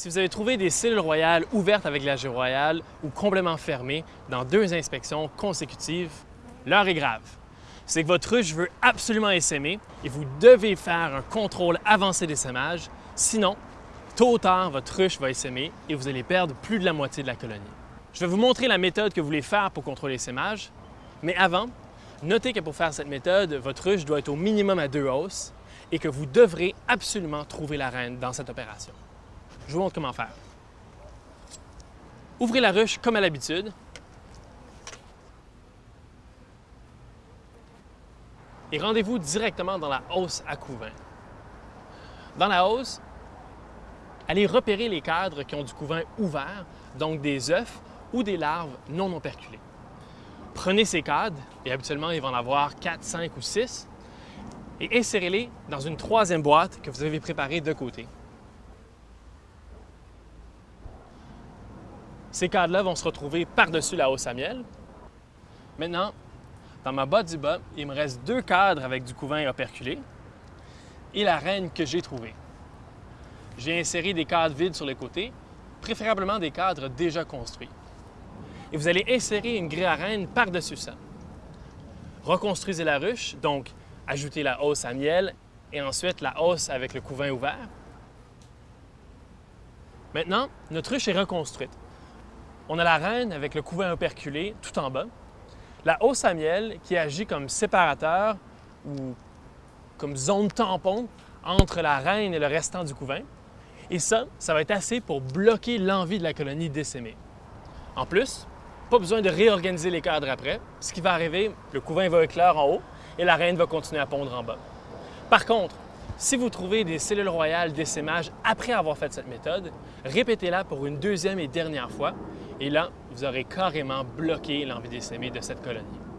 Si vous avez trouvé des cellules royales ouvertes avec la royale ou complètement fermées dans deux inspections consécutives, l'heure est grave. C'est que votre ruche veut absolument essaimer et vous devez faire un contrôle avancé d'essaimage, sinon, tôt ou tard, votre ruche va essaimer et vous allez perdre plus de la moitié de la colonie. Je vais vous montrer la méthode que vous voulez faire pour contrôler l'essaimage, mais avant, notez que pour faire cette méthode, votre ruche doit être au minimum à deux hausses et que vous devrez absolument trouver la reine dans cette opération. Je vous montre comment faire. Ouvrez la ruche comme à l'habitude. Et rendez-vous directement dans la hausse à couvain. Dans la hausse, allez repérer les cadres qui ont du couvain ouvert, donc des œufs ou des larves non operculées. Prenez ces cadres, et habituellement il va en avoir 4, 5 ou 6, et insérez-les dans une troisième boîte que vous avez préparée de côté. Ces cadres-là vont se retrouver par-dessus la hausse à miel. Maintenant, dans ma boîte du bas, il me reste deux cadres avec du couvain operculé et la reine que j'ai trouvée. J'ai inséré des cadres vides sur les côtés, préférablement des cadres déjà construits. Et vous allez insérer une grille à reine par-dessus ça. Reconstruisez la ruche, donc ajoutez la hausse à miel et ensuite la hausse avec le couvain ouvert. Maintenant, notre ruche est reconstruite. On a la reine avec le couvain operculé tout en bas, la hausse à miel qui agit comme séparateur ou comme zone tampon entre la reine et le restant du couvain. Et ça, ça va être assez pour bloquer l'envie de la colonie d'essaimer. En plus, pas besoin de réorganiser les cadres après. Ce qui va arriver, le couvain va éclore en haut et la reine va continuer à pondre en bas. Par contre, si vous trouvez des cellules royales d'essaimage après avoir fait cette méthode, répétez-la pour une deuxième et dernière fois et là, vous aurez carrément bloqué l'envie d'essaimer de cette colonie.